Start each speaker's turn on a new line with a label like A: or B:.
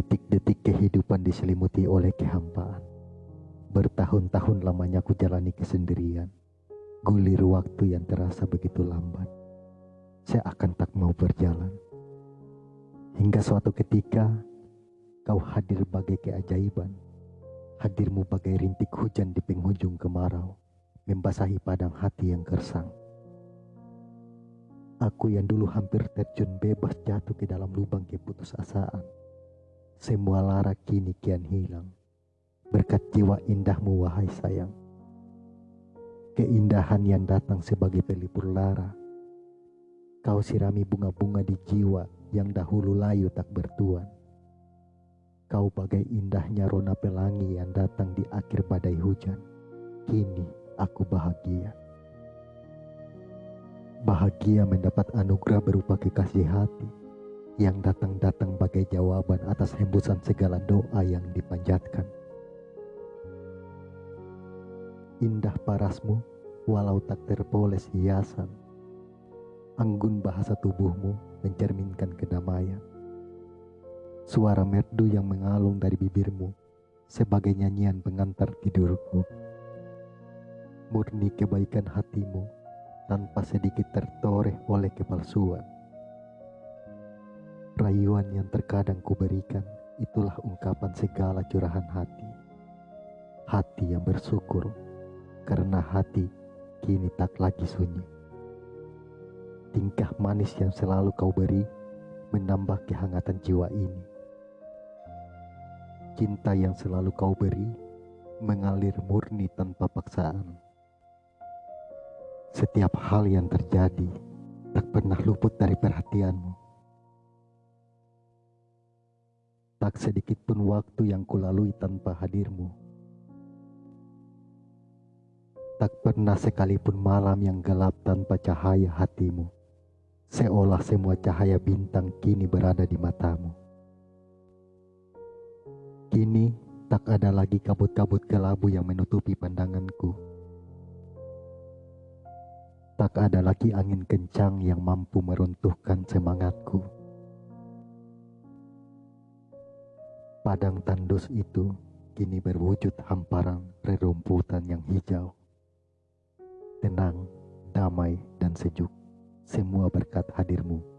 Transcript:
A: Detik-detik kehidupan diselimuti oleh kehampaan. Bertahun-tahun lamanya ku jalani kesendirian. Gulir waktu yang terasa begitu lambat. Saya akan tak mau berjalan. Hingga suatu ketika kau hadir bagai keajaiban. Hadirmu bagai rintik hujan di penghujung kemarau, membasahi padang hati yang gersang. Aku yang dulu hampir terjun bebas jatuh ke dalam lubang keputusasaan. Semua lara kini kian hilang. Berkat jiwa indahmu wahai sayang. Keindahan yang datang sebagai pelipur lara. Kau sirami bunga-bunga di jiwa yang dahulu layu tak bertuan. Kau bagai indahnya rona pelangi yang datang di akhir badai hujan. Kini aku bahagia. Bahagia mendapat anugerah berupa kekasih hati yang datang-datang bagai jawaban atas hembusan segala doa yang dipanjatkan. Indah parasmu walau tak terpoles hiasan. Anggun bahasa tubuhmu mencerminkan kedamaian. Suara merdu yang mengalung dari bibirmu sebagai nyanyian pengantar tidurku. Murni kebaikan hatimu tanpa sedikit tertoreh oleh kepalsuan. Rayuan yang terkadang kuberikan itulah ungkapan segala curahan hati. Hati yang bersyukur karena hati kini tak lagi sunyi. Tingkah manis yang selalu kau beri menambah kehangatan jiwa ini. Cinta yang selalu kau beri mengalir murni tanpa paksaan setiap hal yang terjadi tak pernah luput dari perhatianmu. Tak sedikit pun waktu yang kulalui tanpa hadirmu. Tak pernah sekalipun malam yang gelap tanpa cahaya hatimu. Seolah semua cahaya bintang kini berada di matamu. Kini tak ada lagi kabut-kabut kelabu yang menutupi pandanganku Tak ada lagi angin kencang yang mampu meruntuhkan semangatku. Padang tandus itu kini berwujud hamparan rerumputan yang hijau. Tenang, damai, dan sejuk. Semua berkat hadirmu.